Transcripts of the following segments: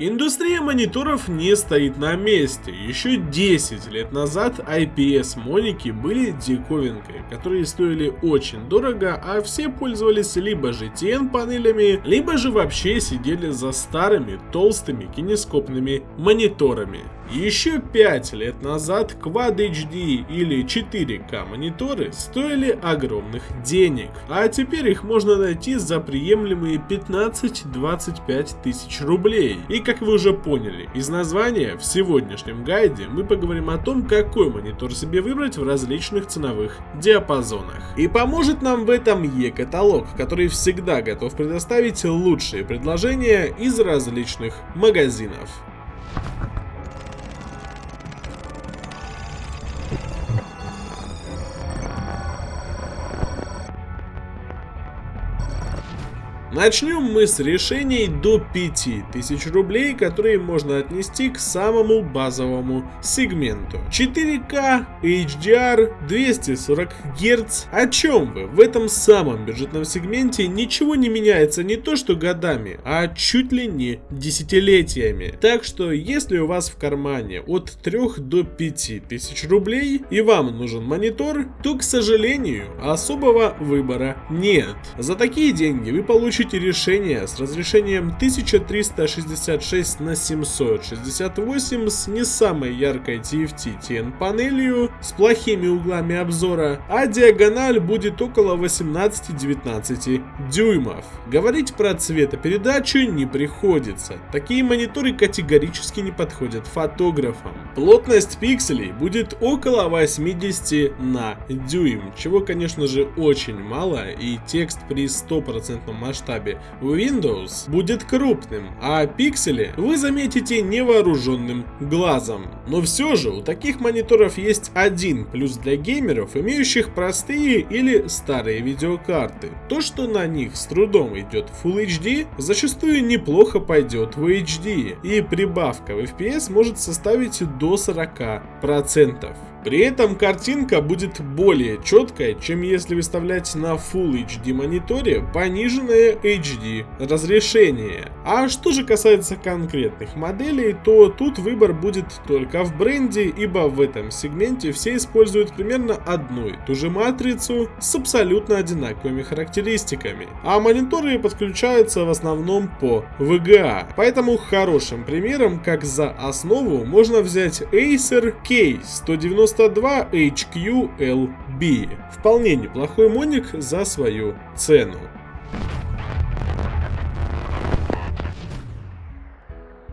Индустрия мониторов не стоит на месте. Еще 10 лет назад IPS-моники были диковинкой, которые стоили очень дорого, а все пользовались либо же TN-панелями, либо же вообще сидели за старыми толстыми кинескопными мониторами. Еще 5 лет назад Quad HD или 4K мониторы стоили огромных денег, а теперь их можно найти за приемлемые 15-25 тысяч рублей. И как вы уже поняли, из названия в сегодняшнем гайде мы поговорим о том, какой монитор себе выбрать в различных ценовых диапазонах. И поможет нам в этом e-каталог, который всегда готов предоставить лучшие предложения из различных магазинов. Начнем мы с решений до 5000 рублей, которые можно отнести к самому базовому сегменту. 4К, HDR, 240 Гц. О чем вы? В этом самом бюджетном сегменте ничего не меняется не то что годами, а чуть ли не десятилетиями. Так что если у вас в кармане от 3 до 5000 рублей и вам нужен монитор, то, к сожалению, особого выбора нет. За такие деньги вы получите получите решение с разрешением 1366 на 768 с не самой яркой TFT TN панелью, с плохими углами обзора, а диагональ будет около 18-19 дюймов. Говорить про цветопередачу не приходится, такие мониторы категорически не подходят фотографам. Плотность пикселей будет около 80 на дюйм, чего конечно же очень мало и текст при 100% масштабе масштабе Windows будет крупным, а пиксели вы заметите невооруженным глазом. Но все же у таких мониторов есть один плюс для геймеров, имеющих простые или старые видеокарты. То, что на них с трудом идет Full HD, зачастую неплохо пойдет в HD, и прибавка в FPS может составить до 40%. При этом картинка будет более четкая, чем если выставлять на Full HD мониторе пониженное HD разрешение. А что же касается конкретных моделей, то тут выбор будет только в бренде, ибо в этом сегменте все используют примерно одну и ту же матрицу с абсолютно одинаковыми характеристиками. А мониторы подключаются в основном по VGA. Поэтому хорошим примером, как за основу, можно взять Acer K190 92 HQLB. Вполне неплохой моник за свою цену.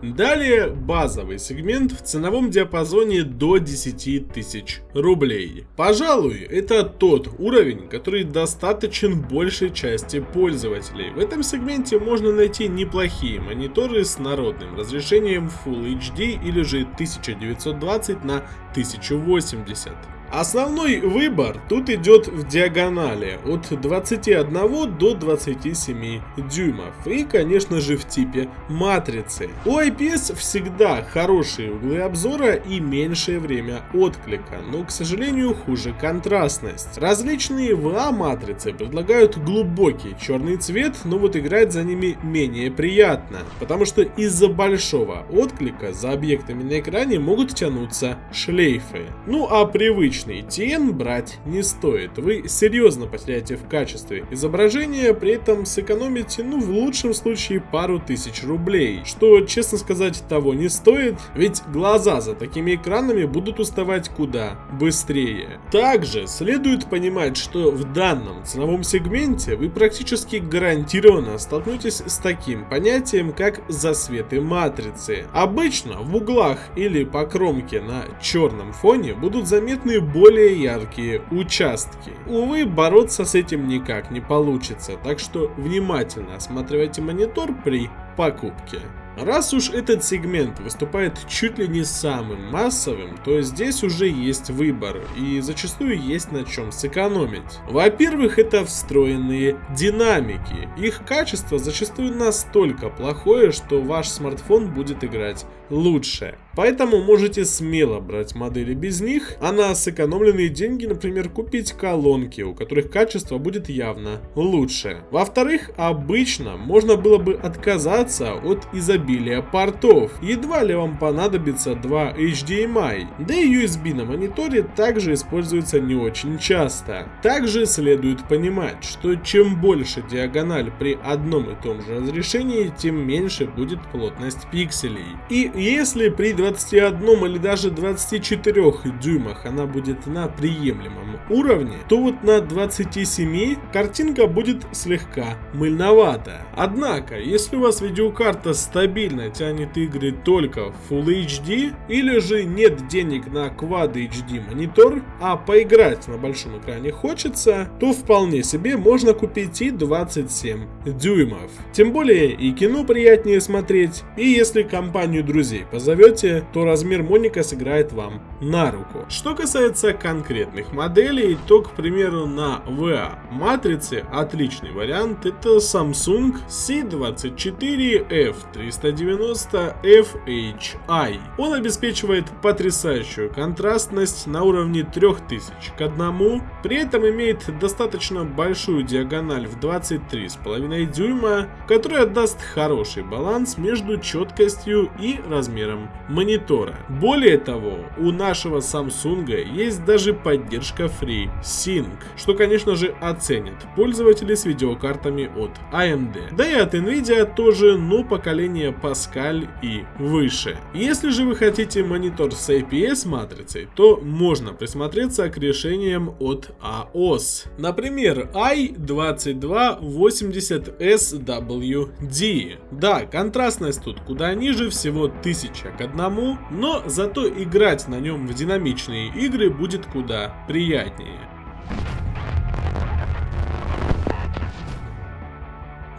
Далее базовый сегмент в ценовом диапазоне до 10 тысяч рублей. Пожалуй, это тот уровень, который достаточен большей части пользователей. В этом сегменте можно найти неплохие мониторы с народным разрешением Full HD или же 1920 на 1080. Основной выбор тут идет в диагонали от 21 до 27 дюймов и конечно же в типе матрицы. У IPS всегда хорошие углы обзора и меньшее время отклика, но к сожалению хуже контрастность. Различные VA матрицы предлагают глубокий черный цвет, но вот играть за ними менее приятно, потому что из-за большого отклика за объектами на экране могут тянуться шлейфы. Ну а привычный обычный TN брать не стоит. Вы серьезно потеряете в качестве изображения, при этом сэкономите, ну в лучшем случае, пару тысяч рублей. Что, честно сказать, того не стоит, ведь глаза за такими экранами будут уставать куда быстрее. Также следует понимать, что в данном ценовом сегменте вы практически гарантированно столкнетесь с таким понятием, как засветы матрицы. Обычно в углах или по кромке на черном фоне будут заметны более яркие участки. Увы, бороться с этим никак не получится, так что внимательно осматривайте монитор при покупке. Раз уж этот сегмент выступает чуть ли не самым массовым, то здесь уже есть выбор и зачастую есть на чем сэкономить. Во-первых, это встроенные динамики. Их качество зачастую настолько плохое, что ваш смартфон будет играть лучше. Поэтому можете смело брать модели без них, а на сэкономленные деньги, например, купить колонки, у которых качество будет явно лучше. Во-вторых, обычно можно было бы отказаться от изобилия портов. Едва ли вам понадобится два HDMI. Да и USB на мониторе также используется не очень часто. Также следует понимать, что чем больше диагональ при одном и том же разрешении, тем меньше будет плотность пикселей. И если при 21 или даже 24 дюймах она будет на приемлемом уровне, то вот на 27 картинка будет слегка мыльновата. Однако, если у вас видеокарта стабильно тянет игры только в Full HD, или же нет денег на Quad HD монитор, а поиграть на большом экране хочется, то вполне себе можно купить и 27 дюймов. Тем более и кино приятнее смотреть, и если компанию друзей позовете, то размер моника сыграет вам на руку. Что касается конкретных моделей, то, к примеру, на VA матрице отличный вариант это Samsung C24F390FHI. Он обеспечивает потрясающую контрастность на уровне 3000 к 1, при этом имеет достаточно большую диагональ в 23,5 дюйма, которая даст хороший баланс между четкостью и размером монитора. Более того, у нашего Samsung есть даже поддержка FreeSync, что конечно же оценят пользователи с видеокартами от AMD. Да и от Nvidia тоже, но поколение Pascal и выше. Если же вы хотите монитор с IPS матрицей, то можно присмотреться к решениям от AOS. Например, i2280SWD. Да, контрастность тут куда ниже, всего 1000 к 1, но зато играть на нем в динамичные игры будет куда приятнее.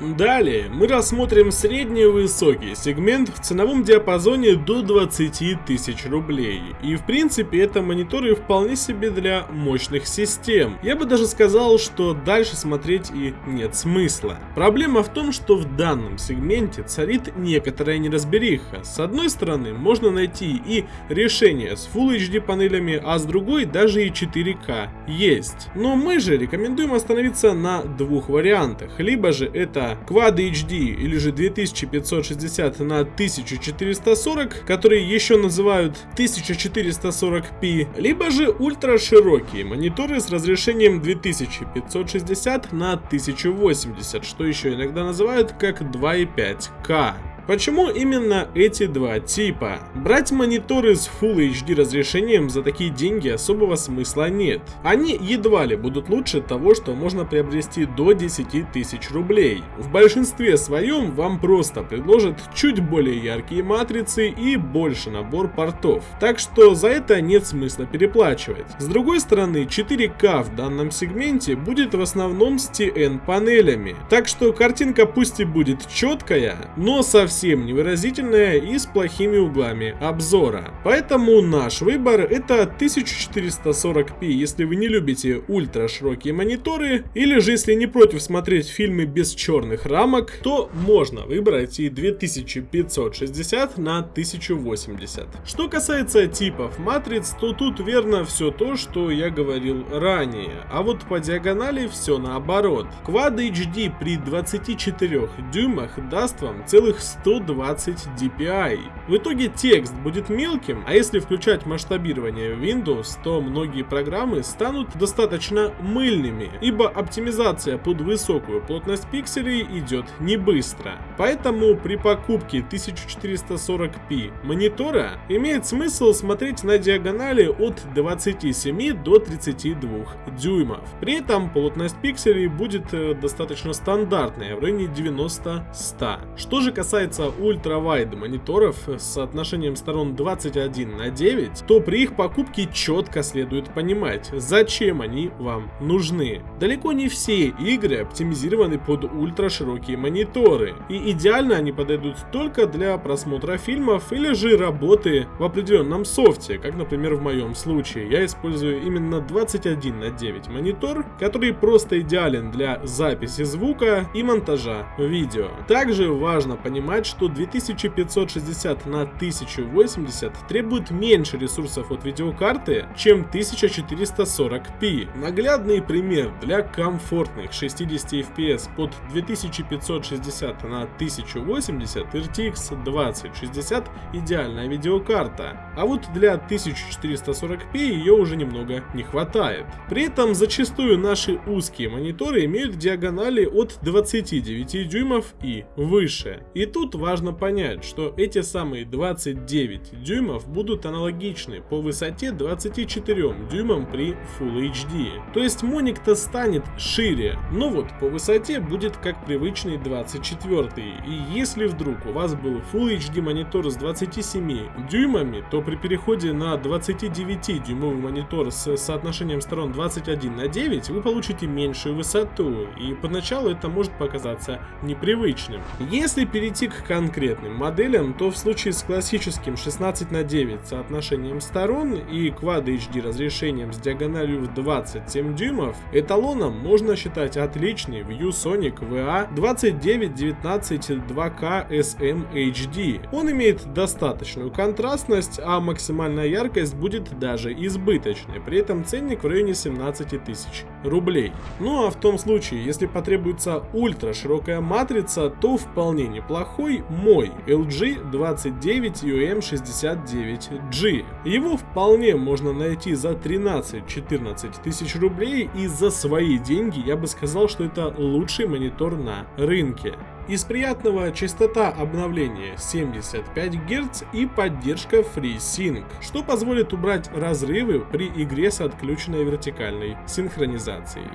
Далее мы рассмотрим средний и высокий сегмент в ценовом диапазоне до 20 тысяч рублей. И в принципе это мониторы вполне себе для мощных систем. Я бы даже сказал, что дальше смотреть и нет смысла. Проблема в том, что в данном сегменте царит некоторая неразбериха. С одной стороны можно найти и решение с Full HD панелями, а с другой даже и 4К есть. Но мы же рекомендуем остановиться на двух вариантах. Либо же это Quad HD или же 2560 на 1440, которые еще называют 1440p, либо же ультраширокие мониторы с разрешением 2560 на 1080, что еще иногда называют как 2.5К. Почему именно эти два типа? Брать мониторы с Full HD разрешением за такие деньги особого смысла нет. Они едва ли будут лучше того, что можно приобрести до 10 тысяч рублей. В большинстве своем вам просто предложат чуть более яркие матрицы и больше набор портов. Так что за это нет смысла переплачивать. С другой стороны, 4К в данном сегменте будет в основном с TN панелями. Так что картинка пусть и будет четкая, но совсем совсем невыразительная и с плохими углами обзора. Поэтому наш выбор это 1440p, если вы не любите ультра широкие мониторы, или же если не против смотреть фильмы без черных рамок, то можно выбрать и 2560 на 1080. Что касается типов матриц, то тут верно все то, что я говорил ранее, а вот по диагонали все наоборот. Quad HD при 24 дюймах даст вам целых 120 dpi. В итоге текст будет мелким, а если включать масштабирование Windows, то многие программы станут достаточно мыльными, ибо оптимизация под высокую плотность пикселей идет не быстро. Поэтому при покупке 1440p монитора имеет смысл смотреть на диагонали от 27 до 32 дюймов. При этом плотность пикселей будет э, достаточно стандартная, в районе 90-100. Что же касается касается ультравайд мониторов с соотношением сторон 21 на 9, то при их покупке четко следует понимать, зачем они вам нужны. Далеко не все игры оптимизированы под ультраширокие мониторы, и идеально они подойдут только для просмотра фильмов или же работы в определенном софте, как например в моем случае. Я использую именно 21 на 9 монитор, который просто идеален для записи звука и монтажа видео. Также важно понимать, понимать, что 2560 на 1080 требует меньше ресурсов от видеокарты, чем 1440p. Наглядный пример для комфортных 60 FPS под 2560 на 1080 RTX 2060 идеальная видеокарта, а вот для 1440p ее уже немного не хватает. При этом зачастую наши узкие мониторы имеют диагонали от 29 дюймов и выше. И тут важно понять, что эти самые 29 дюймов будут аналогичны по высоте 24 дюймам при Full HD. То есть моник-то станет шире, но вот по высоте будет как привычный 24. И если вдруг у вас был Full HD монитор с 27 дюймами, то при переходе на 29 дюймовый монитор с соотношением сторон 21 на 9 вы получите меньшую высоту, и поначалу это может показаться непривычным. Если перейти к конкретным моделям, то в случае с классическим 16 на 9 соотношением сторон и Quad HD разрешением с диагональю в 27 дюймов, эталоном можно считать отличный ViewSonic VA 2919 2K SM HD. Он имеет достаточную контрастность, а максимальная яркость будет даже избыточной, при этом ценник в районе 17 тысяч рублей. Ну а в том случае, если потребуется ультра широкая матрица, то вполне неплохой мой LG 29UM69G. Его вполне можно найти за 13-14 тысяч рублей и за свои деньги я бы сказал, что это лучший монитор на рынке. Из приятного частота обновления 75 Гц и поддержка FreeSync, что позволит убрать разрывы при игре с отключенной вертикальной синхронизацией.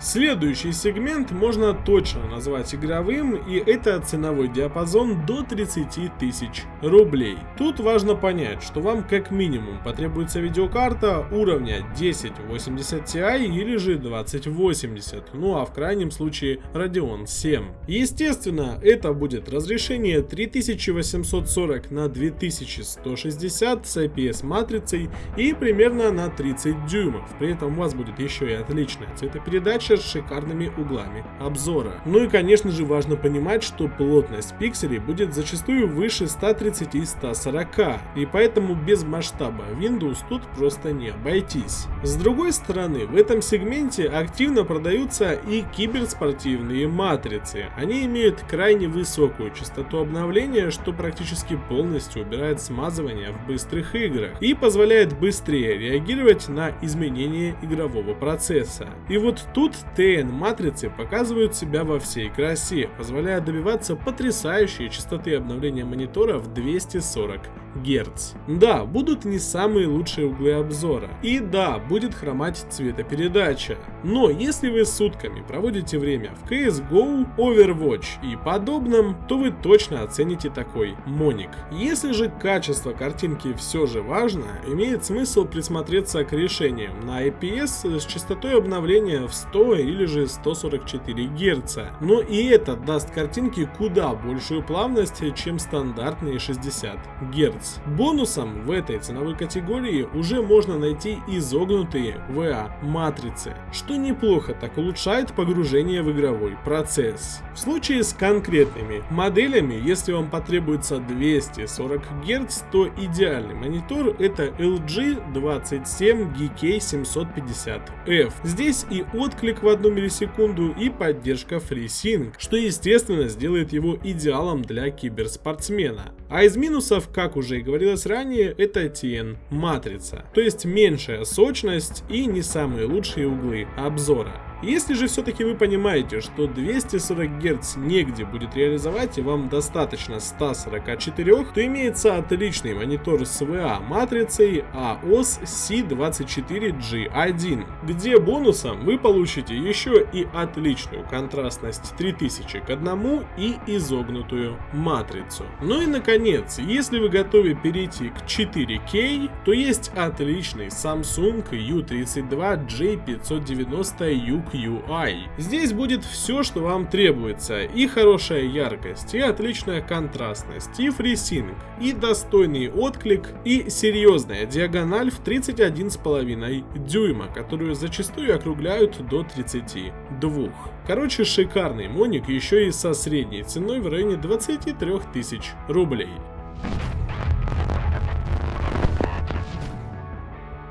Следующий сегмент можно точно назвать игровым, и это ценовой диапазон до 30 тысяч рублей. Тут важно понять, что вам как минимум потребуется видеокарта уровня 1080 Ti или же 2080, ну а в крайнем случае Radeon 7. Естественно, это будет разрешение 3840 на 2160 с IPS матрицей и примерно на 30 дюймов. При этом у вас будет еще и отличная цветопередача с шикарными углами обзора. Ну и конечно же важно понимать, что плотность пикселей будет зачастую выше 130-140, и поэтому без масштаба Windows тут просто не обойтись. С другой стороны, в этом сегменте активно продаются и киберспортивные матрицы. Они имеют крайне высокую частоту обновления, что практически полностью убирает смазывание в быстрых играх и позволяет быстрее реагировать на изменения игрового процесса. И вот тут TN-матрицы показывают себя во всей красе, позволяя добиваться потрясающей частоты обновления монитора в 240 Гц. Да, будут не самые лучшие углы обзора. И да, будет хромать цветопередача. Но если вы сутками проводите время в CSGO, Overwatch и подобном, то вы точно оцените такой моник. Если же качество картинки все же важно, имеет смысл присмотреться к решениям на IPS с частотой обновления в 100 или же 144 Гц. Но и это даст картинке куда большую плавность, чем стандартные 60 Гц. Бонусом в этой ценовой категории уже можно найти изогнутые VA матрицы, что неплохо так улучшает погружение в игровой процесс. В случае с конкретными моделями, если вам потребуется 240 Гц, то идеальный монитор это LG 27 GK750F. Здесь и отклик в 1 миллисекунду и поддержка FreeSync, что естественно сделает его идеалом для киберспортсмена. А из минусов, как уже и говорилось ранее, это TN матрица, то есть меньшая сочность и не самые лучшие углы обзора. Если же все-таки вы понимаете, что 240 Гц негде будет реализовать и вам достаточно 144, то имеется отличный монитор с VA матрицей AOS C24G1, где бонусом вы получите еще и отличную контрастность 3000 к 1 и изогнутую матрицу. Ну и наконец, если вы готовы перейти к 4K, то есть отличный Samsung U32J590 U QI. Здесь будет все, что вам требуется, и хорошая яркость, и отличная контрастность, и FreeSync, и достойный отклик, и серьезная диагональ в 31,5 дюйма, которую зачастую округляют до 32. Короче, шикарный моник, еще и со средней ценой в районе 23 тысяч рублей.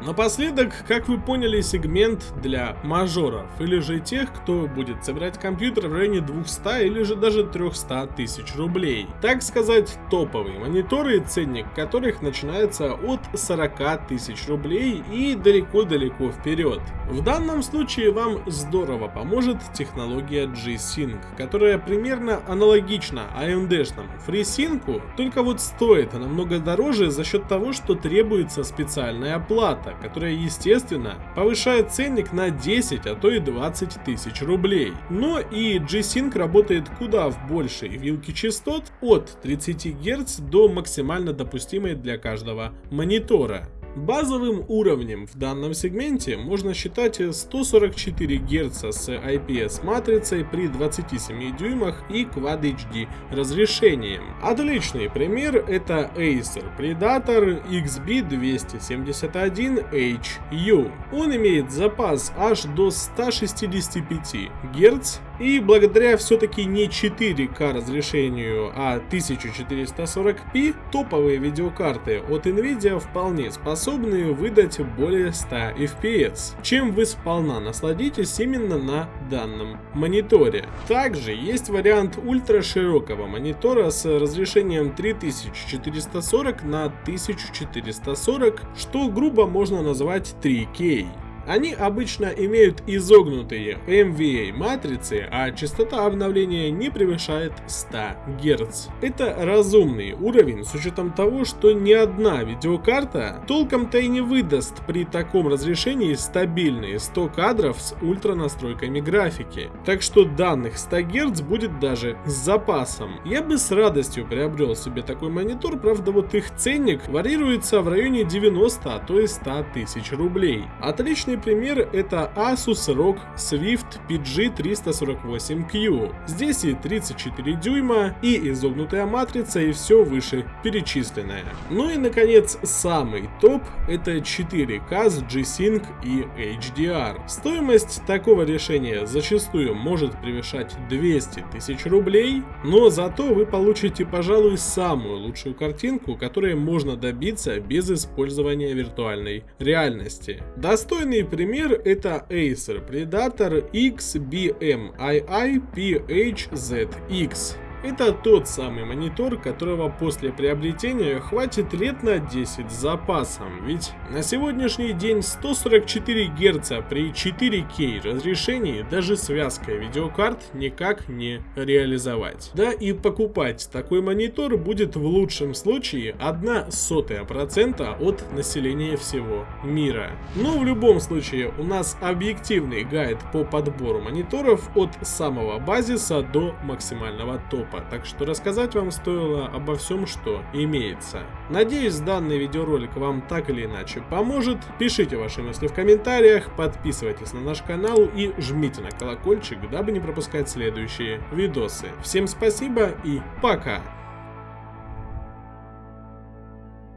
Напоследок, как вы поняли, сегмент для мажоров, или же тех, кто будет собирать компьютер в районе 200 или же даже 300 тысяч рублей. Так сказать, топовые мониторы, ценник которых начинается от 40 тысяч рублей и далеко-далеко вперед. В данном случае вам здорово поможет технология G-Sync, которая примерно аналогична AMD-шному FreeSync, только вот стоит намного дороже за счет того, что требуется специальная плата, которая, естественно, повышает ценник на 10, а то и 20 тысяч рублей. Но и G-Sync работает куда в большей вилке частот от 30 Гц до максимально допустимой для каждого монитора. Базовым уровнем в данном сегменте можно считать 144 Гц с IPS матрицей при 27 дюймах и Quad HD разрешением. Отличный пример это Acer Predator XB271HU. Он имеет запас аж до 165 Гц и благодаря все-таки не 4К разрешению, а 1440p, топовые видеокарты от Nvidia вполне способны выдать более 100 FPS, чем вы сполна насладитесь именно на данном мониторе. Также есть вариант ультраширокого монитора с разрешением 3440 на 1440, что грубо можно назвать 3K. Они обычно имеют изогнутые MVA матрицы, а частота обновления не превышает 100 Гц. Это разумный уровень с учетом того, что ни одна видеокарта толком-то и не выдаст при таком разрешении стабильные 100 кадров с ультра настройками графики. Так что данных 100 Гц будет даже с запасом. Я бы с радостью приобрел себе такой монитор, правда вот их ценник варьируется в районе 90, а то и 100 тысяч рублей. Отличный пример это Asus ROG Swift PG348Q. Здесь и 34 дюйма, и изогнутая матрица, и все выше перечисленное. Ну и наконец самый топ это 4К с G-Sync и HDR. Стоимость такого решения зачастую может превышать 200 тысяч рублей, но зато вы получите, пожалуй, самую лучшую картинку, которой можно добиться без использования виртуальной реальности. Достойный пример это Acer Predator XBMII PHZX. Это тот самый монитор, которого после приобретения хватит лет на 10 с запасом, ведь на сегодняшний день 144 Гц при 4К разрешении даже связкой видеокарт никак не реализовать. Да и покупать такой монитор будет в лучшем случае 1 сотая процента от населения всего мира. Но в любом случае у нас объективный гайд по подбору мониторов от самого базиса до максимального топа топа, так что рассказать вам стоило обо всем, что имеется. Надеюсь, данный видеоролик вам так или иначе поможет. Пишите ваши мысли в комментариях, подписывайтесь на наш канал и жмите на колокольчик, дабы не пропускать следующие видосы. Всем спасибо и пока!